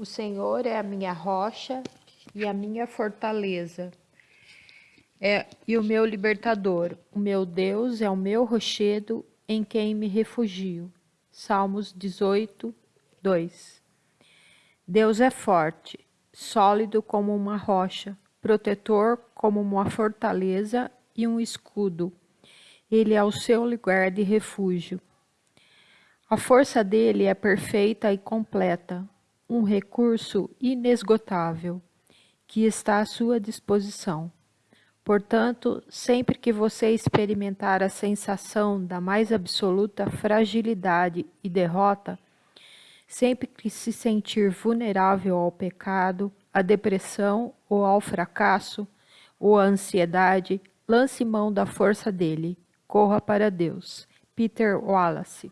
O Senhor é a minha rocha e a minha fortaleza, é, e o meu libertador. O meu Deus é o meu rochedo em quem me refugio. Salmos 18, 2. Deus é forte, sólido como uma rocha, protetor como uma fortaleza e um escudo. Ele é o seu lugar de refúgio. A força dele é perfeita e completa, um recurso inesgotável que está à sua disposição. Portanto, sempre que você experimentar a sensação da mais absoluta fragilidade e derrota, sempre que se sentir vulnerável ao pecado, à depressão ou ao fracasso ou à ansiedade, lance mão da força dele. Corra para Deus. Peter Wallace